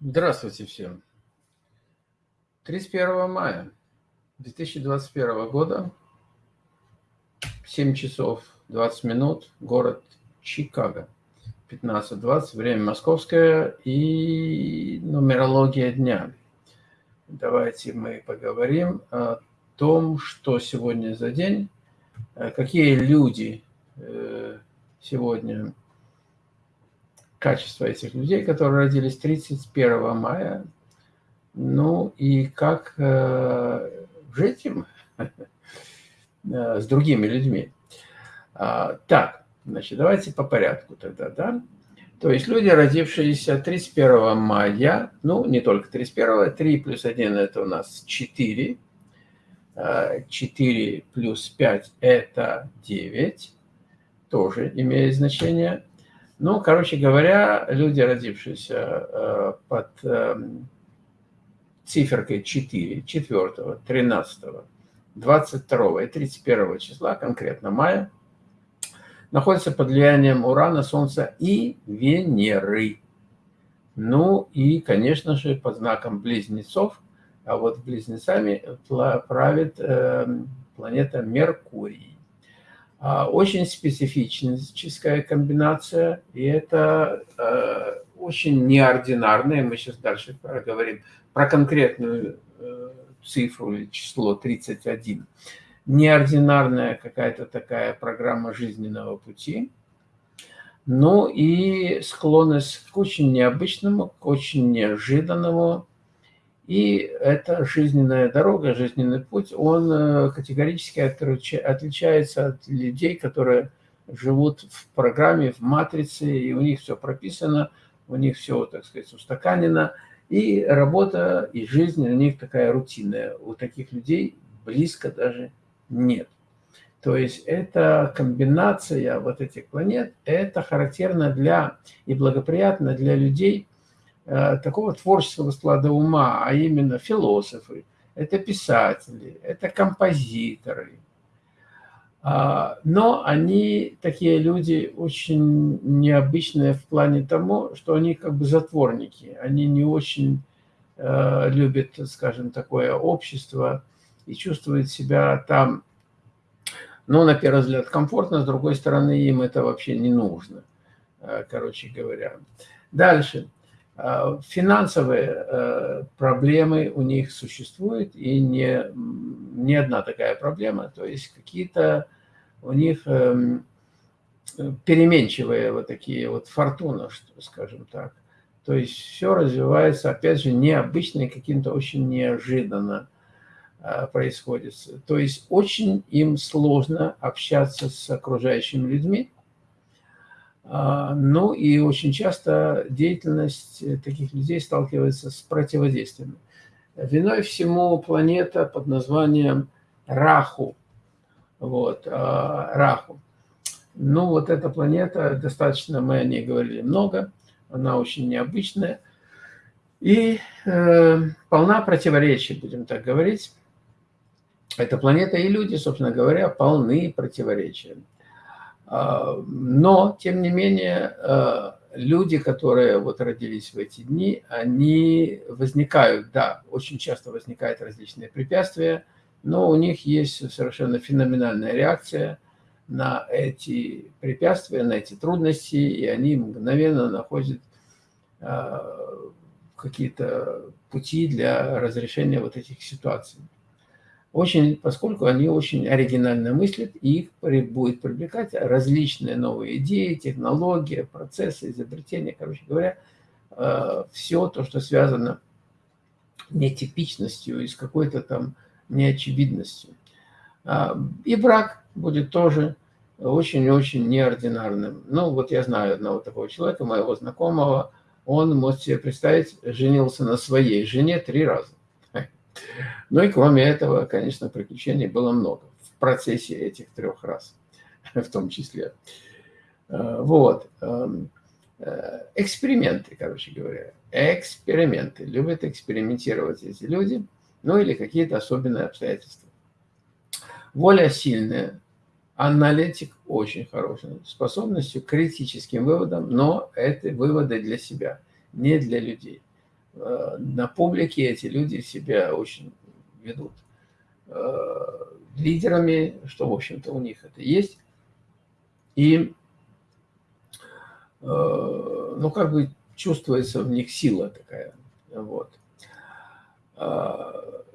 Здравствуйте всем. 31 мая 2021 года, 7 часов 20 минут, город Чикаго, 15.20, время московское и нумерология дня. Давайте мы поговорим о том, что сегодня за день, какие люди э, сегодня качество этих людей, которые родились 31 мая, ну и как э, жить им э, с другими людьми. А, так, значит, давайте по порядку тогда, да? То есть люди, родившиеся 31 мая, ну, не только 31, 3 плюс 1 – это у нас 4, 4 плюс 5 – это 9, тоже имеет значение. Ну, короче говоря, люди, родившиеся э, под эм, циферкой 4, 4, 13, 22 и 31 числа, конкретно мая, находятся под влиянием Урана, Солнца и Венеры. Ну и, конечно же, под знаком Близнецов, а вот Близнецами правит эм, планета Меркурий. А, очень специфическая комбинация, и это э, очень неординарная. Мы сейчас дальше проговорим про конкретную э, цифру или число 31. Неординарная какая-то такая программа жизненного пути. Ну и склонность к очень необычному, к очень неожиданному, и эта жизненная дорога, жизненный путь, он э, категорически отличается от людей, которые живут в программе, в матрице, и у них все прописано, у них все, так сказать, устаканено, и работа, и жизнь у них такая рутинная. У таких людей близко даже нет. То есть эта комбинация вот этих планет, это характерно для и благоприятно для людей, такого творческого склада ума, а именно философы, это писатели, это композиторы. А, но они, такие люди, очень необычные в плане того, что они как бы затворники. Они не очень э, любят, скажем, такое общество и чувствуют себя там, ну, на первый взгляд, комфортно, с другой стороны, им это вообще не нужно, э, короче говоря. Дальше. Э, финансовые э, проблемы у них существуют, и не, не одна такая проблема. То есть какие-то у них эм, переменчивые вот такие вот фортуны, скажем так. То есть все развивается, опять же, необычно и каким-то очень неожиданно э, происходит. То есть очень им сложно общаться с окружающими людьми, ну и очень часто деятельность э, таких людей сталкивается с противодействием. Виной всему планета под названием Раху. Вот, а, Раху. Ну вот эта планета, достаточно мы о ней говорили много, она очень необычная и э, полна противоречий, будем так говорить. Эта планета и люди, собственно говоря, полны противоречия. Но, тем не менее, а, люди, которые вот родились в эти дни, они возникают, да, очень часто возникают различные препятствия, но у них есть совершенно феноменальная реакция на эти препятствия, на эти трудности, и они мгновенно находят а, какие-то пути для разрешения вот этих ситуаций очень, поскольку они очень оригинально мыслят, и их будет привлекать различные новые идеи, технологии, процессы, изобретения, короче говоря, э, все то, что связано нетипичностью и с какой-то там неочевидностью. А, и брак будет тоже очень-очень неординарным. Ну, вот я знаю одного такого человека, моего знакомого, он, можете себе представить, женился на своей жене три раза. Ну и кроме этого, конечно, приключений было много в процессе этих трех раз, в том числе. Э, вот. Эм, э, эксперименты, короче говоря. Эксперименты. Любят экспериментировать эти люди, ну или какие-то особенные обстоятельства. Воля сильная, аналитик очень хороший, способностью к критическим выводам, но это выводы для себя, не для людей. э, на публике эти люди себя очень ведут лидерами, что, в общем-то, у них это есть. И, ну, как бы чувствуется в них сила такая. Вот.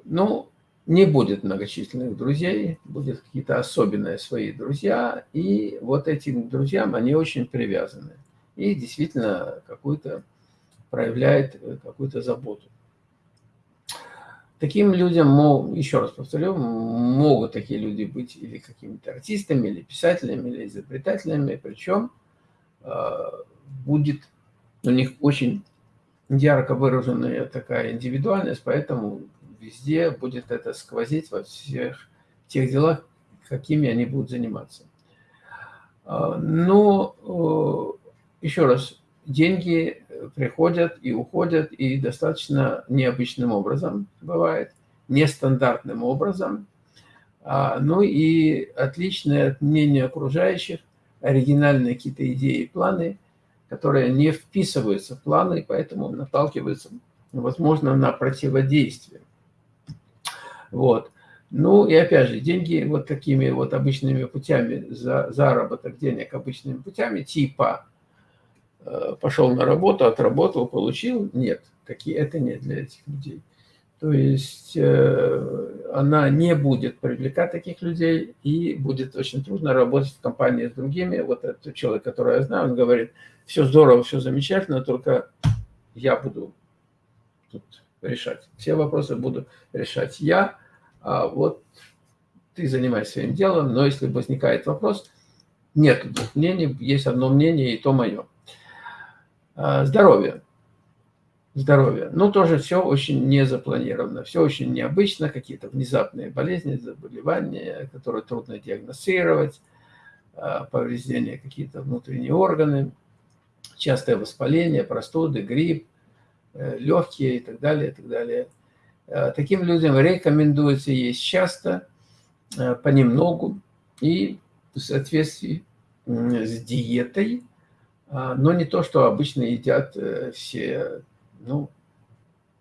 Ну, не будет многочисленных друзей, будет какие-то особенные свои друзья, и вот этим друзьям они очень привязаны. И действительно какую-то проявляет э, какую-то заботу. Таким людям, еще раз повторю, могут такие люди быть или какими-то артистами, или писателями, или изобретателями, причем э, будет у них очень ярко выраженная такая индивидуальность, поэтому везде будет это сквозить во всех тех делах, какими они будут заниматься. А, но, э, еще раз, деньги приходят и уходят, и достаточно необычным образом бывает, нестандартным образом. А, ну и отличное от мнения окружающих, оригинальные какие-то идеи и планы, которые не вписываются в планы, и поэтому наталкиваются, возможно, на противодействие. Вот. Ну и опять же, деньги вот такими вот обычными путями, за, заработок денег обычными путями, типа пошел на работу, отработал, получил, нет, такие, это не для этих людей. То есть э, она не будет привлекать таких людей, и будет очень трудно работать в компании с другими. Вот этот человек, который я знаю, он говорит, все здорово, все замечательно, только я буду тут решать. Все вопросы буду решать я, а вот ты занимаешься своим делом, но если возникает вопрос, нет мнений, есть одно мнение, и то мое. А, здоровье. Здоровье. Ну, тоже все очень не запланировано, все очень необычно, какие-то внезапные болезни, заболевания, которые трудно диагностировать, а, повреждения какие-то внутренние органы, частое воспаление, простуды, грипп, э, легкие и так далее, и так далее. Э, таким людям рекомендуется есть часто, понемногу и в соответствии с диетой, а, но не то, что обычно едят э, все ну,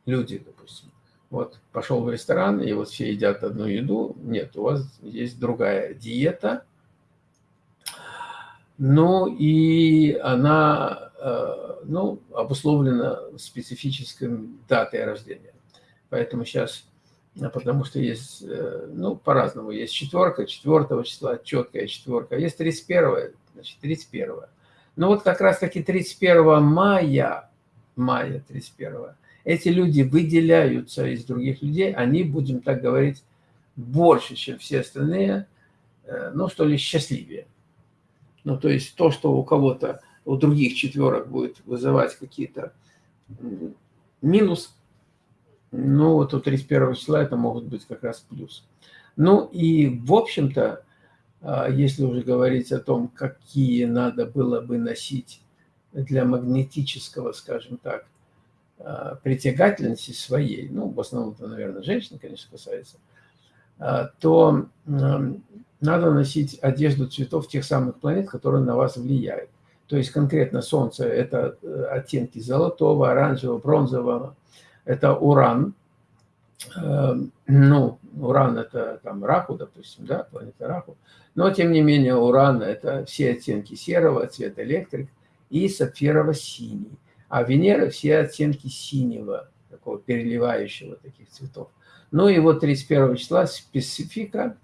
люди, допустим. Вот пошел в ресторан, и вот все едят одну еду. Нет, у вас есть другая диета. Ну, и она ну, обусловлена специфической датой рождения. Поэтому сейчас, а, потому что есть, э, ну, по-разному. Есть четверка, четвертого числа, четкая четверка. Есть 31, значит, 31. Ну, вот как раз-таки 31 мая, мая 31, эти люди выделяются из других людей, они, будем так говорить, больше, чем все остальные, э, ну, что ли, счастливее. Ну, то есть то, что у кого-то, у других четверок будет вызывать какие-то минус, ну, вот у 31 числа это могут быть как раз плюс. Ну и, в общем-то, если уже говорить о том, какие надо было бы носить для магнетического, скажем так, а, притягательности своей, ну, в основном это, наверное, женщин, конечно, касается, а, то надо носить одежду цветов тех самых планет, которые на вас влияют. То есть конкретно Солнце – это э, оттенки золотого, оранжевого, бронзового, это уран. Эм, ну, уран – это там Раху, допустим, да, планета Раху. Но, тем не менее, уран – это все оттенки серого, цвет электрик и сапфирово-синий. А Венера – все оттенки синего, такого переливающего таких цветов. Ну и вот 31 числа специфика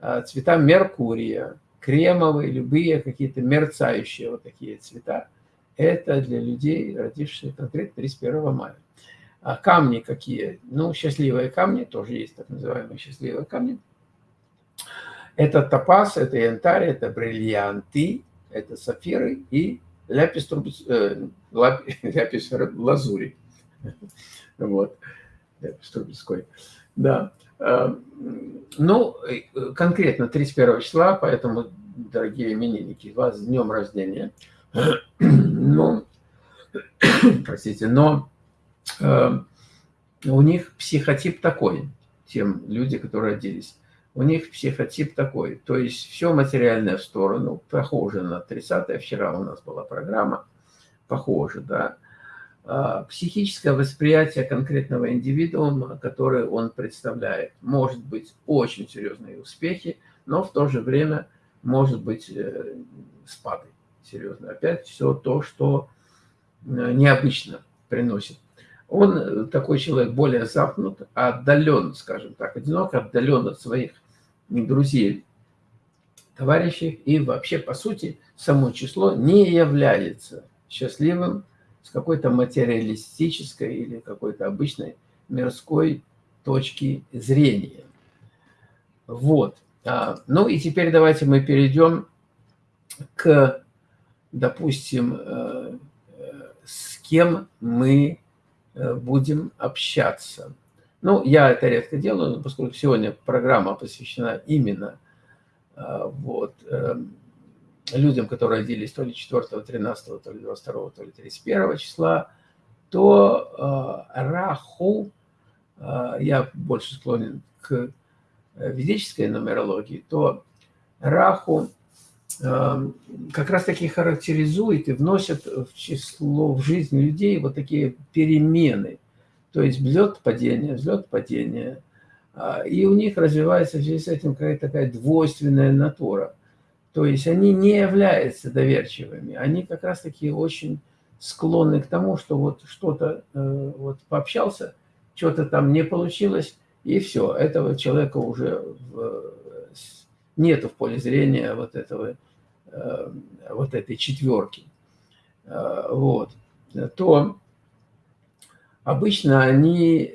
э, цвета Меркурия, кремовые, любые какие-то мерцающие вот такие цвета. Это для людей, родившихся конкретно 31 мая. А камни какие? Ну, счастливые камни, тоже есть так называемые счастливые камни. Это топаз, это янтарь, это бриллианты, это сапфиры и ляпис, трубец, э, ляпис лазури. Вот, ляпис трубецкой. Да. А, ну, конкретно 31 числа, поэтому, дорогие именинники, вас с днем рождения. Ну, простите, но Э, у них психотип такой, тем люди, которые родились. У них психотип такой, то есть все материальное в сторону, похоже на 30-е, вчера у нас была программа, похоже, да. а, психическое восприятие конкретного индивидуума, который он представляет. Может быть очень серьезные успехи, но в то же время может быть э, спады серьезные. Опять все то, что э, необычно приносит. Он, э, такой человек, более замкнут, отдален, скажем так, одинок, отдален от своих друзей, товарищей. И вообще, по сути, само число не является счастливым с какой-то материалистической или какой-то обычной мирской точки зрения. Вот. А, ну и теперь давайте мы перейдем к, допустим, э, с кем мы э, будем общаться. Ну, я это редко делаю, поскольку сегодня программа посвящена именно а, вот, эм, людям, которые родились то ли 4, 13, то ли 22, то ли 31 числа, то э, Раху, э, я больше склонен к э, ведической нумерологии, то Раху э, как раз таки характеризует и вносит в число, в жизнь людей вот такие перемены. То есть взлет-падение, взлет-падение. И у них развивается в связи с этим какая-то такая двойственная натура – то есть они не являются доверчивыми, они как раз-таки очень склонны к тому, что вот что-то э, вот пообщался, что-то там не получилось, и все, этого человека уже в, нету в поле зрения вот этого, э, вот этой четверки. Э, вот. То обычно они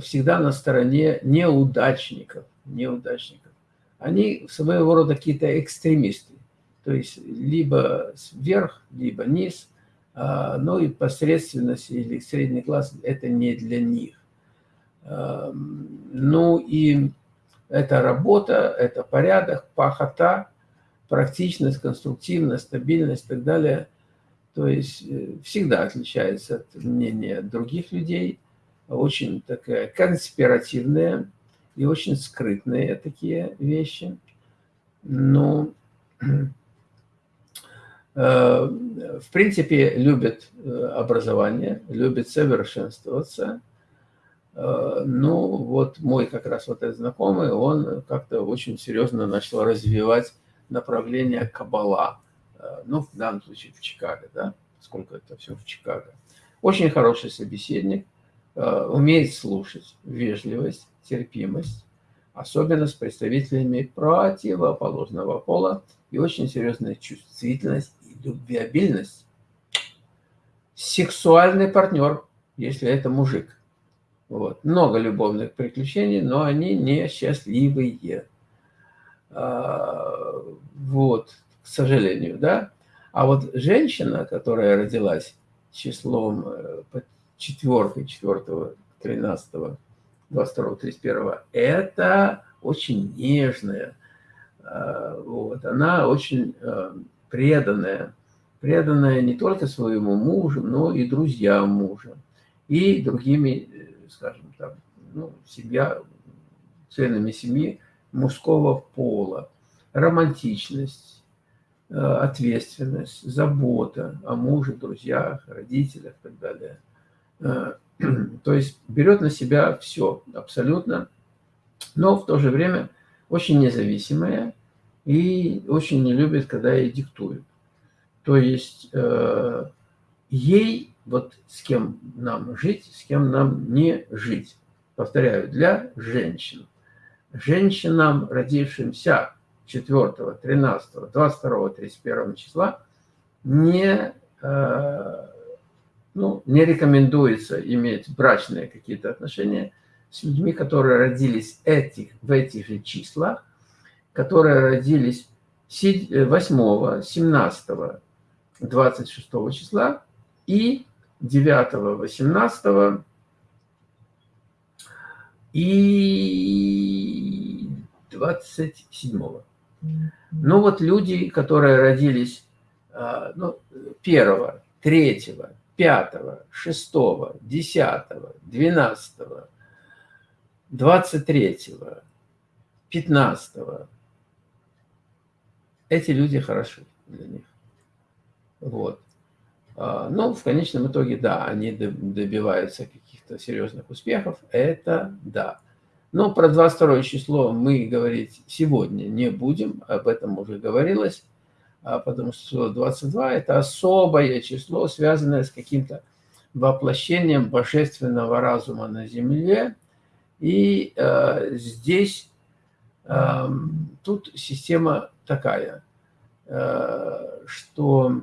всегда на стороне неудачников, неудачников они своего рода какие-то экстремисты. То есть либо вверх, либо низ, но и посредственность или средний класс – это не для них. А, ну и это работа, это порядок, пахота, практичность, конструктивность, стабильность и так далее. То есть э, всегда отличается от мнения других людей, очень такая конспиративная, и очень скрытные такие вещи. Ну, э, в принципе, любят э, образование, любят совершенствоваться. Э, ну, вот мой как раз вот этот знакомый, он как-то очень серьезно начал развивать направление Кабала. Ну, в данном случае в Чикаго, да, сколько это все в Чикаго. Очень хороший собеседник, умеет слушать, вежливость, терпимость, особенно с представителями противоположного пола, и очень серьезная чувствительность и любвеобильность. Сексуальный партнер, если это мужик. Вот. Много любовных приключений, но они не счастливые. А, вот, к сожалению, да. А вот женщина, которая родилась числом э, четверкой, четвертого, тринадцатого 22-31, это очень нежная, э, вот, она очень э, преданная, преданная не только своему мужу, но и друзьям мужа, и другими, скажем так, ну, семья, членами семьи мужского пола, романтичность, ответственность, забота о муже, друзьях, родителях и так далее. То есть берет на себя все абсолютно, но в то же время очень независимая и очень не любит, когда ей диктуют. То есть э, ей, вот с кем нам жить, с кем нам не жить. Повторяю, для женщин. Женщинам, родившимся 4, 13, 22, 31 числа, не э, ну, не рекомендуется иметь брачные какие-то отношения с людьми, которые родились этих, в этих же числах, которые родились 8, 17, 26 числа и 9, 18 и 27. Ну вот люди, которые родились а, ну, 1, 3, пятого, шестого, десятого, двенадцатого, двадцать третьего, пятнадцатого. Эти люди хороши для них. Вот. А, ну, в конечном итоге, да, они добиваются каких-то серьезных успехов, это да. Но про 22 число мы говорить сегодня не будем, об этом уже говорилось, а, потому что число 22 – это особое число, связанное с каким-то воплощением божественного разума на земле. И э, здесь э, тут система такая, э, что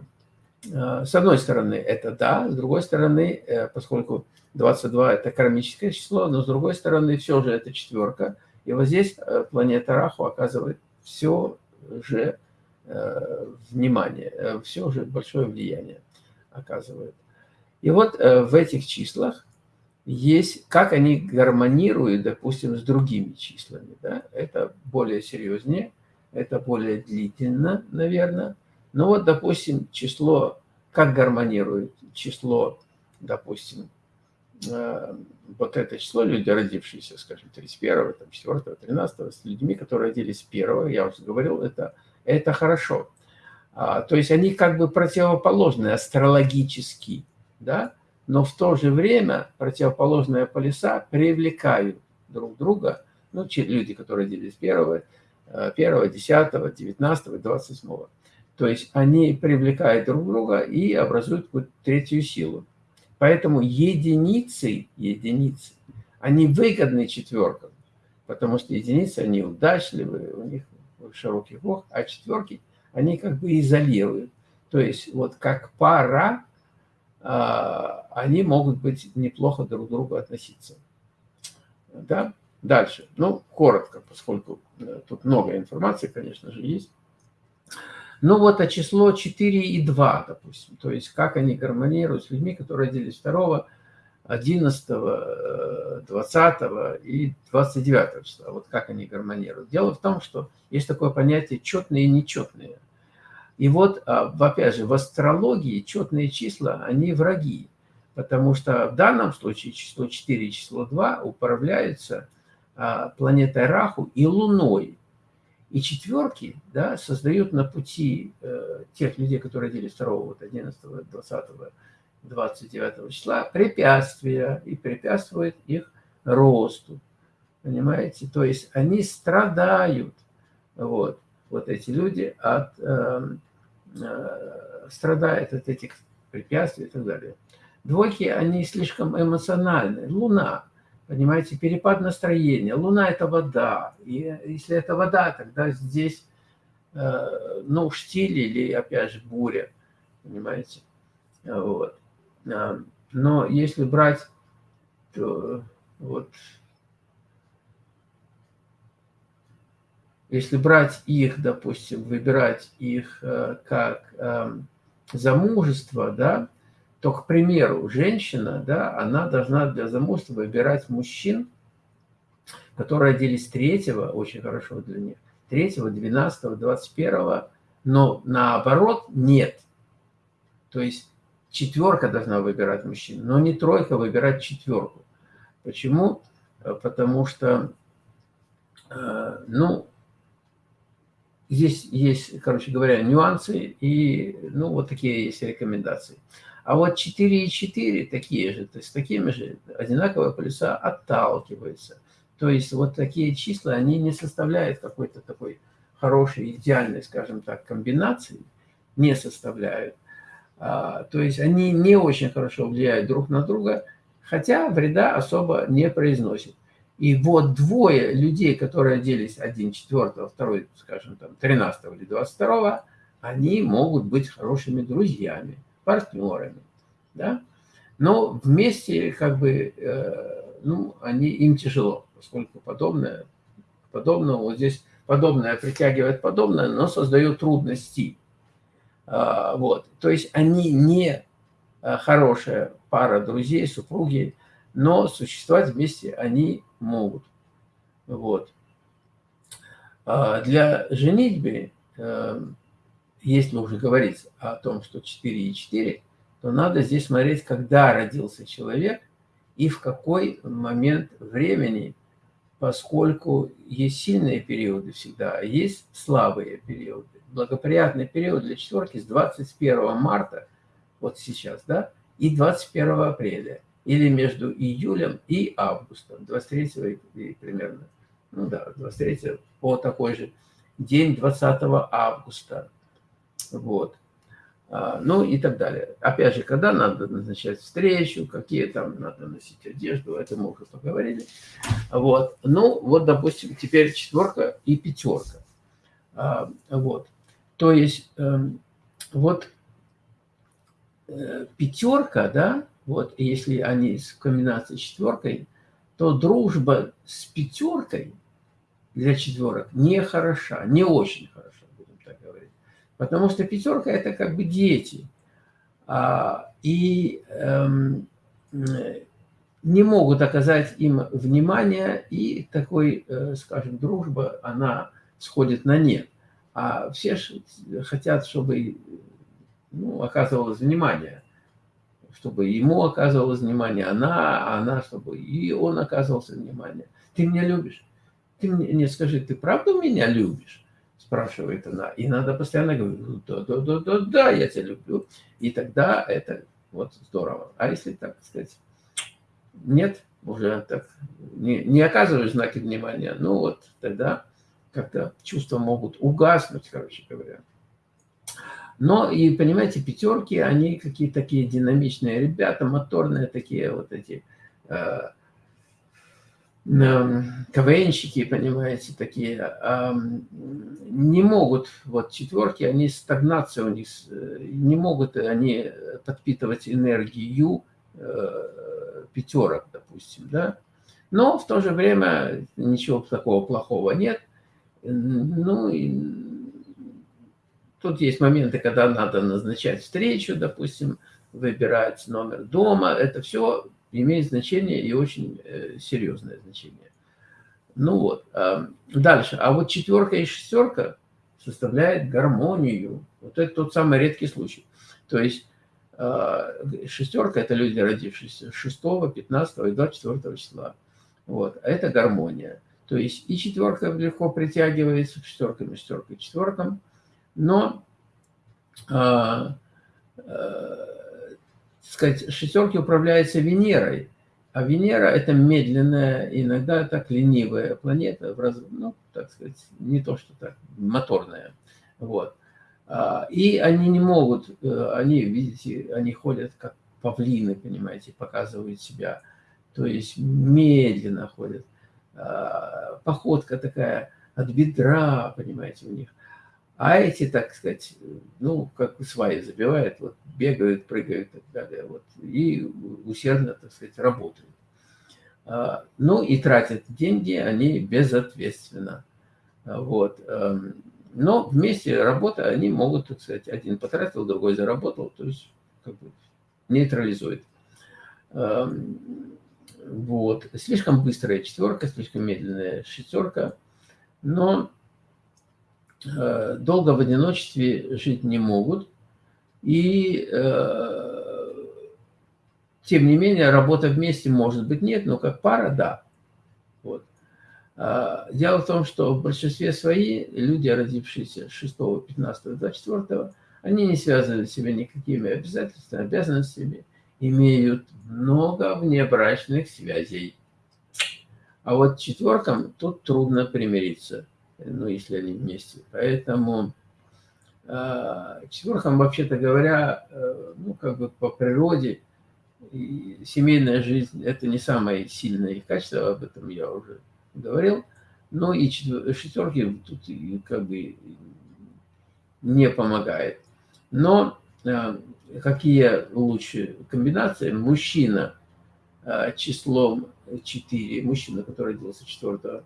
с одной стороны это да, с другой стороны, э, поскольку 22 – это кармическое число, но с другой стороны все же это четверка. И вот здесь э, планета Раху оказывает все же э, внимание, э, все же большое влияние оказывает. И вот в этих числах есть, как они гармонируют, допустим, с другими числами. Да? Это более серьезнее, это более длительно, наверное. Но вот, допустим, число, как гармонирует число, допустим, Э, вот это число, люди, родившиеся, скажем, 31, там, 4, 13, с людьми, которые родились 1, я уже говорил, это, это хорошо. А, то есть они как бы противоположны астрологически, да, но в то же время противоположные полюса привлекают друг друга, ну, люди, которые родились 1, 1, 10, 19, 28. То есть они привлекают друг друга и образуют третью силу. Поэтому единицы, единицы, они выгодны четверкам, потому что единицы, они удачливые, у них широкий бог, а четверки, они как бы изолируют. То есть вот как пара, а, они могут быть неплохо друг к другу относиться. Да? Дальше. Ну, коротко, поскольку э, тут много информации, конечно же, есть. Ну вот, а число 4 и 2, допустим, то есть как они гармонируют с людьми, которые родились 2, 11, 20 и 29 числа, вот как они гармонируют. Дело в том, что есть такое понятие четные и нечетные. И вот, а, опять же, в астрологии четные числа, они враги, потому что в данном случае число 4 и число 2 управляются а, планетой Раху и Луной. И четверки да, создают на пути э, тех людей, которые родились 2, вот 11, 20, 29 числа, препятствия и препятствуют их росту. Понимаете? То есть они страдают, вот, вот эти люди от, э, э, страдают от этих препятствий и так далее. Двойки, они слишком эмоциональны. Луна – Понимаете, перепад настроения. Луна – это вода. И если это вода, тогда здесь, э, ну, штиль или, опять же, буря. Понимаете? Вот. А, но если брать, то вот, если брать их, допустим, выбирать их э, как замужество, да, то, к примеру, женщина, да, она должна для замужества выбирать мужчин, которые родились третьего, очень хорошо для них, третьего, двенадцатого, двадцать первого, но наоборот нет. То есть четверка должна выбирать мужчин, но не тройка выбирать четверку. Почему? Потому что, э, ну, здесь есть, короче говоря, нюансы и, ну, вот такие есть рекомендации. А вот 4,4 такие же, то есть такими же одинаковые полюса отталкиваются. То есть вот такие числа, они не составляют какой-то такой хорошей, идеальной, скажем так, комбинации, не составляют. А, то есть они не очень хорошо влияют друг на друга, хотя вреда особо не произносят. И вот двое людей, которые оделись один 4, второй, скажем, там, 13 или 22, они могут быть хорошими друзьями партнерами, да, но вместе как бы, э, ну, они, им тяжело, поскольку подобное, подобное, вот здесь подобное притягивает подобное, но создает трудности. А, вот, то есть они не э, хорошая пара друзей, супруги, но существовать вместе они могут. Вот. А для женитьбы э, если уже говорить о том, что 4 и 4, то надо здесь смотреть, когда родился человек и в какой момент времени, поскольку есть сильные периоды всегда, а есть слабые периоды. Благоприятный период для четверки с 21 марта вот сейчас, да, и 21 апреля, или между июлем и августом, 23 и примерно, ну да, 23 по такой же день 20 августа, вот. А, ну и так далее. Опять же, когда надо назначать встречу, какие там надо носить одежду, это мы уже поговорили. Вот. Ну, вот, допустим, теперь четверка и пятерка. А, вот. То есть, эм, вот э, пятерка, да, вот, если они с четверкой, то дружба с пятеркой для четверок не хороша, не очень хороша. Потому что пятерка – это как бы дети. А, и эм, не могут оказать им внимание, и такой, э, скажем, дружба, она сходит на нет. А все хотят, чтобы ну, оказывалось внимание, чтобы ему оказывалось внимание, она, а она, чтобы и он оказывался внимание. Ты меня любишь? Ты мне не скажи, ты правда меня любишь? Спрашивает она. И надо постоянно говорить, да, да, да, да, да, я тебя люблю. И тогда это вот здорово. А если так сказать, нет, уже так не, не оказываешь знаки внимания, ну вот тогда как-то чувства могут угаснуть, короче говоря. Но и, понимаете, пятерки, они какие-то такие динамичные ребята, моторные такие вот эти э, КВНщики, понимаете, такие, не могут, вот четверки, они стагнация у них, э, не могут они подпитывать энергию э, пятерок, допустим, да. Но в то же время ничего такого плохого нет. Ну, и тут есть моменты, когда надо назначать встречу, допустим, выбирать номер дома. Это все имеет значение и очень э, серьезное значение. Ну вот, а, дальше. А вот четверка и шестерка составляет гармонию. Вот это тот самый редкий случай. То есть а, шестерка – это люди, родившиеся 6, 15 и 24 числа. Вот, а это гармония. То есть и четверка легко притягивается к шестеркам и шестеркам и четверкам, но а, а, сказать, шестерки управляются Венерой, а Венера – это медленная, иногда так ленивая планета, ну, так сказать, не то, что так, моторная. Вот. А, и они не могут, э, они, видите, они ходят как павлины, понимаете, показывают себя. То есть медленно ходят. А, походка такая от бедра, понимаете, у них. А эти, так сказать, ну, как сваи забивают, вот, бегают, прыгают и так далее, вот, и усердно, так сказать, работают. А, ну, и тратят деньги они безответственно. Вот. Эм, но вместе работа они могут, так сказать, один потратил, другой заработал, то есть как бы нейтрализует. Эм, вот. Слишком быстрая четверка, слишком медленная шестерка, но долго в одиночестве жить не могут. И, э, тем не менее, работа вместе может быть нет, но как пара – да. Вот. А, дело в том, что в большинстве свои люди, родившиеся 6, 15, 24, они не связывают себя никакими обязательствами, обязанностями, имеют много внебрачных связей. А вот четверкам тут трудно примириться ну, если они вместе. Поэтому э, четверкам, вообще-то говоря, э, ну, как бы по природе, и семейная жизнь – это не самое сильное их качество, об этом я уже говорил. Но и шестерки тут как бы не помогает. Но э, какие лучше комбинации? Мужчина э, числом 4, мужчина, который родился 4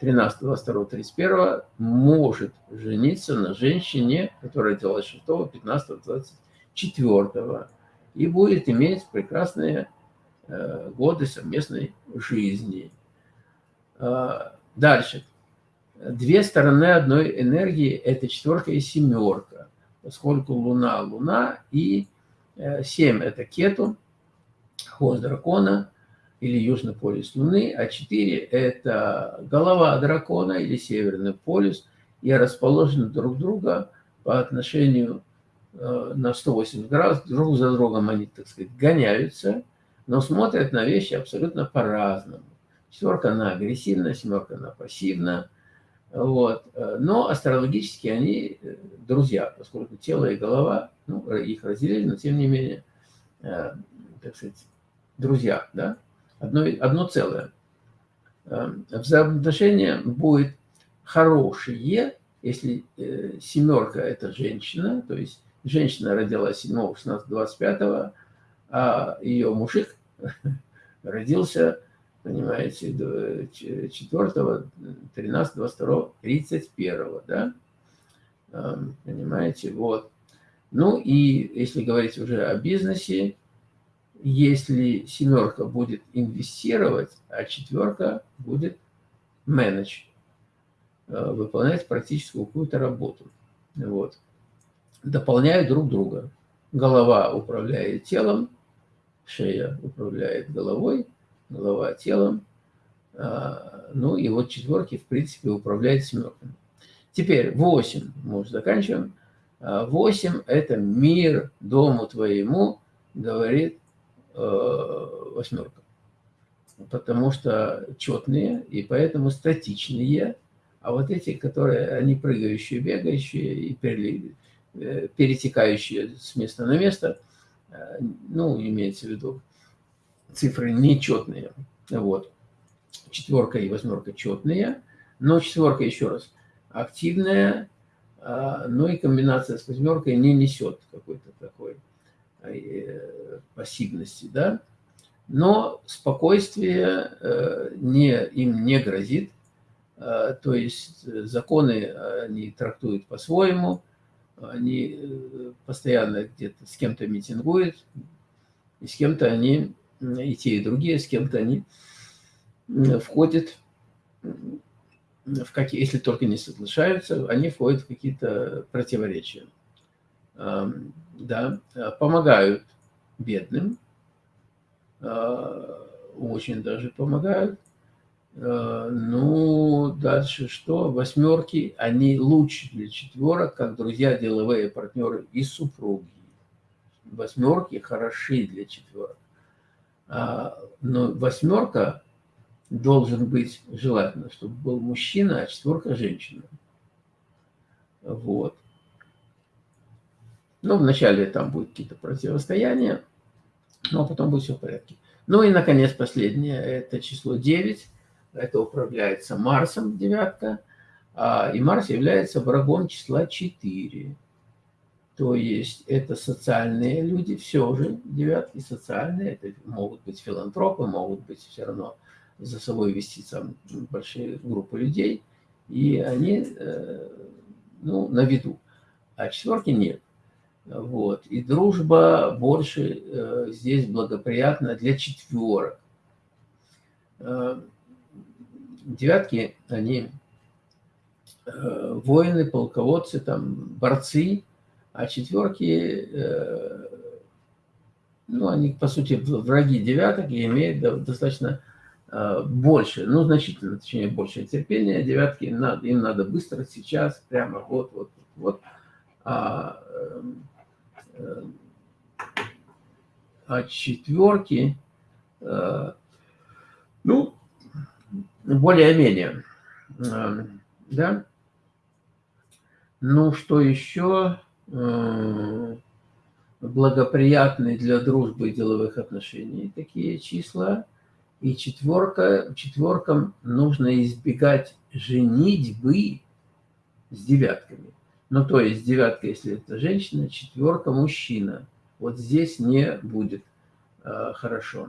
13, 22, 31 может жениться на женщине, которая родилась 6, 15, 24 и будет иметь прекрасные э, годы совместной жизни. Э, дальше. Две стороны одной энергии – это четверка и семерка, поскольку Луна – Луна, и э, семь – это Кету, хвост дракона – или Южный полюс Луны, а 4 – это голова дракона или Северный полюс, и расположены друг друга по отношению э, на 180 градусов, друг за другом они, так сказать, гоняются, но смотрят на вещи абсолютно по-разному. Четверка, она агрессивна, семерка, она пассивна. Вот. Но астрологически они друзья, поскольку тело и голова, ну, их разделили, но тем не менее, так сказать, друзья, да, одно, одно целое. Взаимоотношения будет хорошие, если э, семерка – это женщина, то есть женщина родилась 7, 16, 25, а ее мужик родился, понимаете, 4, 13, 22, 31, да? Понимаете, вот. Ну и если говорить уже о бизнесе, если семерка будет инвестировать, а четверка будет менедж, э, выполнять практическую какую-то работу. Вот. Дополняют друг друга. Голова управляет телом, шея управляет головой, голова телом. А, ну и вот четверки, в принципе, управляет семерками. Теперь 8 мы уже заканчиваем. 8 а, – это мир дому твоему, говорит восьмерка. Потому что четные и поэтому статичные. А вот эти, которые, они прыгающие, бегающие и э, перетекающие с места на место, э, ну, имеется в виду, цифры нечетные. Вот. Четверка и восьмерка четные, но четверка, еще раз, активная, но и комбинация с восьмеркой не несет какой-то такой Э, пассивности, да, но спокойствие э, не, им не грозит, э, то есть законы они трактуют по-своему, они постоянно где-то с кем-то митингуют, и с кем-то они, и те, и другие, с кем-то они входят в какие, если только не соглашаются, они входят в какие-то противоречия да, э, помогают бедным, э, очень даже помогают. Э, ну, дальше что? Восьмерки, они лучше для четверок, как друзья, деловые партнеры и супруги. Восьмерки хороши для четверок. А, но восьмерка должен быть желательно, чтобы был мужчина, а четверка – женщина. Вот. Ну, вначале там будет какие-то противостояния, но потом будет все в порядке. Ну и, наконец, последнее, это число 9. Это управляется Марсом, девятка. А, и Марс является врагом числа 4. То есть это социальные люди, все же девятки социальные. Это могут быть филантропы, могут быть все равно за собой вести там большие группы людей. И они э, ну, на виду. А четверки нет. Вот. И дружба больше э, здесь благоприятна для четверок. Э, девятки, они э, воины, полководцы, там, борцы, а четверки, э, ну, они, по сути, враги девяток и имеют достаточно э, больше, ну, значительно, точнее, больше терпения. Девятки, им надо, им надо быстро, сейчас, прямо вот, вот, вот. А, э, а четверки, э, ну, более-менее, э, да. Ну, что еще э, благоприятные для дружбы и деловых отношений такие числа. И четверка, четверкам нужно избегать женитьбы с девятками. Ну, то есть девятка, если это женщина, четверка мужчина. Вот здесь не будет э, хорошо.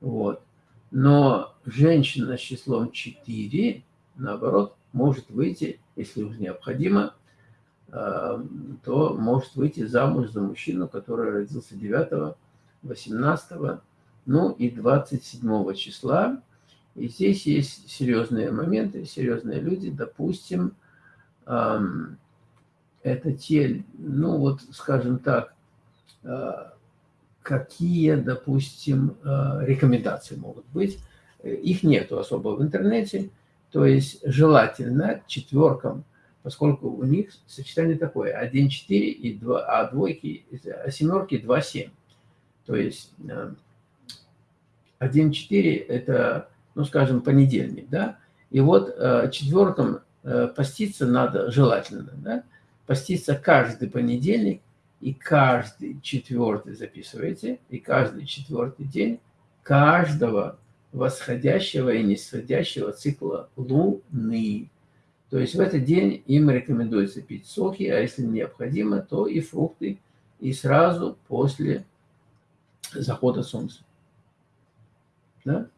Вот. Но женщина с числом 4, наоборот, может выйти, если уж необходимо, э, то может выйти замуж за мужчину, который родился 9, 18, ну и 27 числа. И здесь есть серьезные моменты, серьезные люди, допустим, эм, это те, ну вот, скажем так, э, какие, допустим, э, рекомендации могут быть. Их нету особо в интернете, то есть желательно четверкам поскольку у них сочетание такое 1, 4, и 2, а двойки, а семерки 2, 7. То есть 1, 4 – это, ну, скажем, понедельник, да? И вот четверкам поститься надо желательно, да? Поститься каждый понедельник и каждый четвертый записывайте, и каждый четвертый день каждого восходящего и нисходящего цикла Луны. То есть в этот день им рекомендуется пить соки, а если необходимо, то и фрукты, и сразу после захода солнца. Да?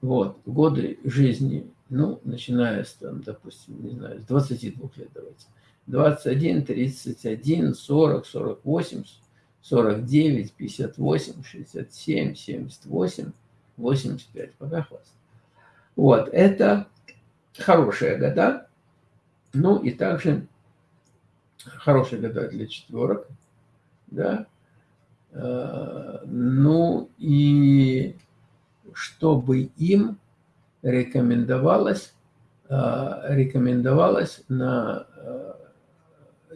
Вот, годы жизни, ну, начиная с, там, допустим, не знаю, с 22 лет давайте. 21, 31, 40, 48, 49, 58, 67, 78, 85. Пока хватит. Вот, это хорошие года. Ну и также хорошие года для четверок. Да. Э, ну и чтобы им рекомендовалось, э, рекомендовалось на, э,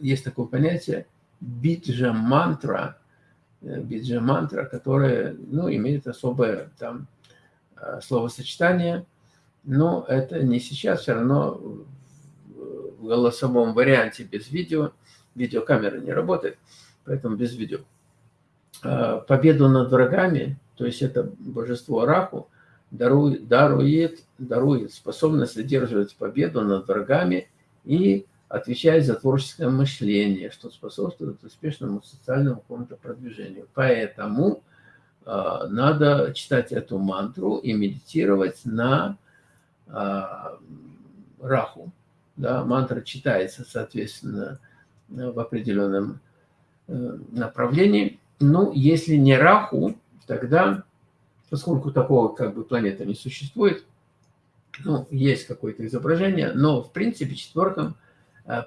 есть такое понятие, биджа-мантра, биджа-мантра, которая ну, имеет особое там словосочетание – но это не сейчас, все равно в голосовом варианте без видео. Видеокамера не работает, поэтому без видео. А, победу над врагами, то есть это божество Раху, дарует, дарует, дарует способность одерживать победу над врагами и отвечает за творческое мышление, что способствует успешному социальному какому-то продвижению. Поэтому э, надо читать эту мантру и медитировать на а, раху. Да, мантра читается, соответственно, в определенном э, направлении. Ну, если не раху, тогда, поскольку такого как бы планеты не существует, ну, есть какое-то изображение, но, в принципе, четверкам э,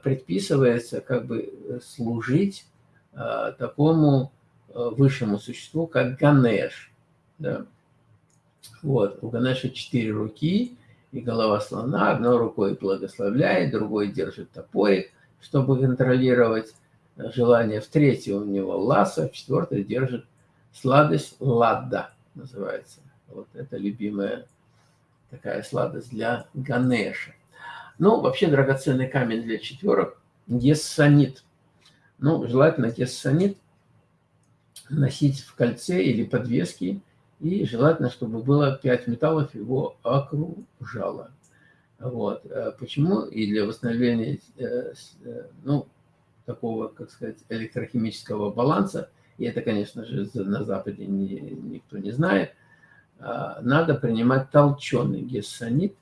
предписывается как бы служить э, такому высшему существу, как Ганеш. Да? Вот, у Ганеша четыре руки, и голова слона одной рукой благословляет, другой держит топорик, чтобы контролировать желание. В третьей у него ласа, в четвертой держит сладость ладда, называется. Вот это любимая такая сладость для Ганеша. Ну, вообще драгоценный камень для четверок – гессонит. Ну, желательно гессонит носить в кольце или подвеске и желательно, чтобы было 5 металлов его окружало. Вот. Э, почему? И для восстановления э, э, ну, такого, как сказать, электрохимического баланса, и это, конечно же, на Западе не, никто не знает, надо принимать толченый гессонит,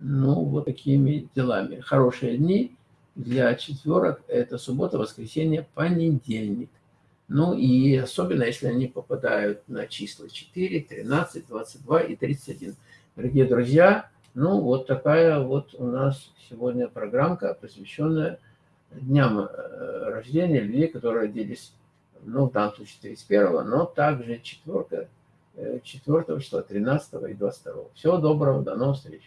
ну, вот такими делами. Хорошие дни для четверок – это суббота, воскресенье, понедельник. Ну и особенно, если они попадают на числа 4, 13, 22 и 31. Дорогие друзья, ну вот такая вот у нас сегодня программка, посвященная дням э, рождения людей, которые родились, ну в данном случае 31, но также 4, 4 числа, 13 и 22. Всего доброго, до новых встреч.